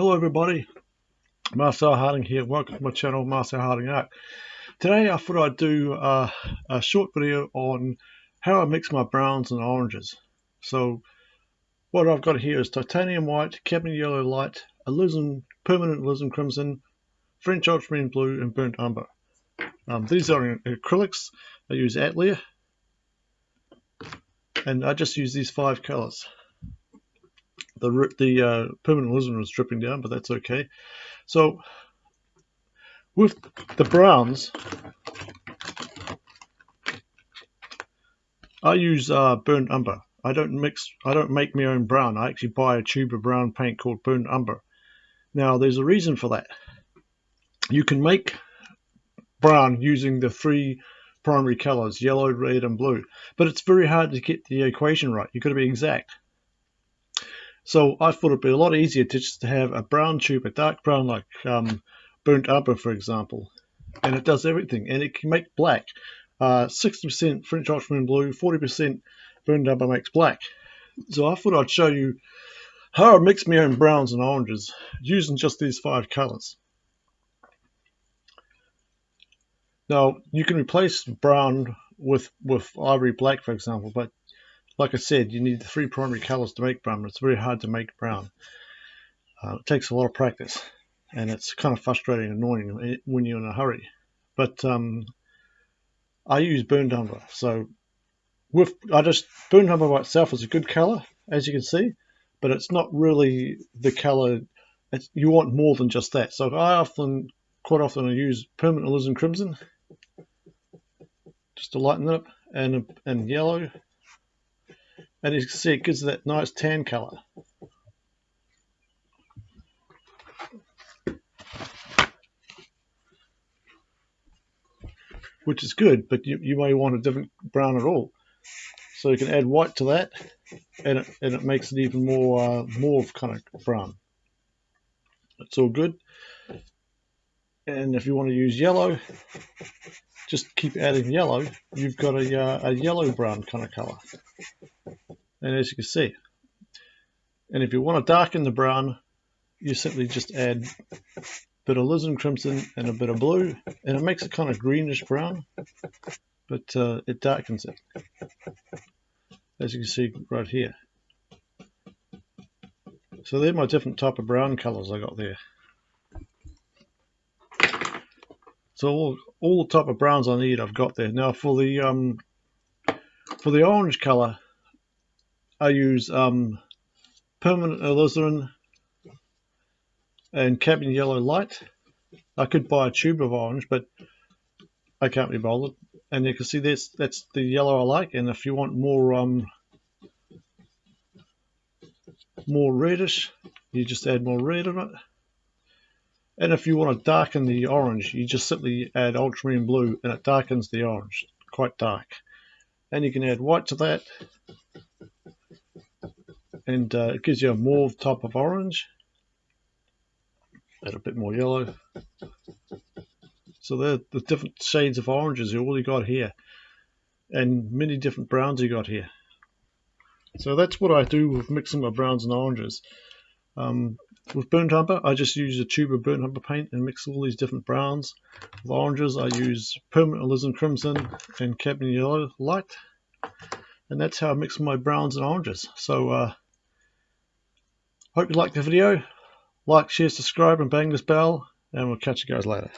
Hello everybody, Marcel Harding here. Welcome to my channel, Marcel Harding Art. Today I thought I'd do a, a short video on how I mix my browns and oranges. So what I've got here is titanium white, cadmium yellow light, alizarin, permanent alizarin crimson, French ultramarine blue and burnt umber. Um, these are acrylics. I use Atelier and I just use these five colors the the uh, permanent alizarin was dripping down, but that's okay. So with the browns, I use uh, burnt umber. I don't mix. I don't make my own brown. I actually buy a tube of brown paint called burnt umber. Now there's a reason for that. You can make brown using the three primary colors yellow red and blue but it's very hard to get the equation right you've got to be exact so I thought it'd be a lot easier to just have a brown tube, a dark brown like um, burnt umber, for example, and it does everything, and it can make black. 60% uh, French ultramarine blue, 40% burnt umber makes black. So I thought I'd show you how I mix my own browns and oranges using just these five colors. Now you can replace brown with with ivory black, for example, but like I said, you need the three primary colors to make brown. It's very hard to make brown. Uh, it takes a lot of practice, and it's kind of frustrating and annoying when you're in a hurry. But um, I use burnt umber, so with I just burnt umber by itself is a good color, as you can see, but it's not really the color. You want more than just that. So I often, quite often, I use permanent alizarin crimson just to lighten it up, and and yellow and you can see it gives that nice tan color. Which is good, but you, you may want a different brown at all. So you can add white to that, and it, and it makes it even more uh, mauve kind of brown. It's all good. And if you want to use yellow, just keep adding yellow. You've got a, uh, a yellow brown kind of color and as you can see and if you want to darken the brown you simply just add a bit of alizarin crimson and a bit of blue and it makes it kind of greenish brown but uh, it darkens it. As you can see right here. So they're my different type of brown colors I got there. So all, all the type of browns I need I've got there. Now for the um, for the orange color I use um, permanent alizarin and cadmium yellow light. I could buy a tube of orange, but I can't be bothered. And you can see this that's the yellow I like. And if you want more um, more reddish, you just add more red in it. And if you want to darken the orange, you just simply add ultramarine blue and it darkens the orange quite dark. And you can add white to that and uh, it gives you a mauve type of orange and a bit more yellow. So they're the different shades of oranges you all you got here and many different browns you got here. So that's what I do with mixing my browns and oranges. Um, with burnt umber I just use a tube of burnt umber paint and mix all these different browns with oranges. I use permanent alizarin crimson and cadmium yellow light. And that's how I mix my browns and oranges. So uh, Hope you liked the video. Like, share, subscribe and bang this bell and we'll catch you guys later.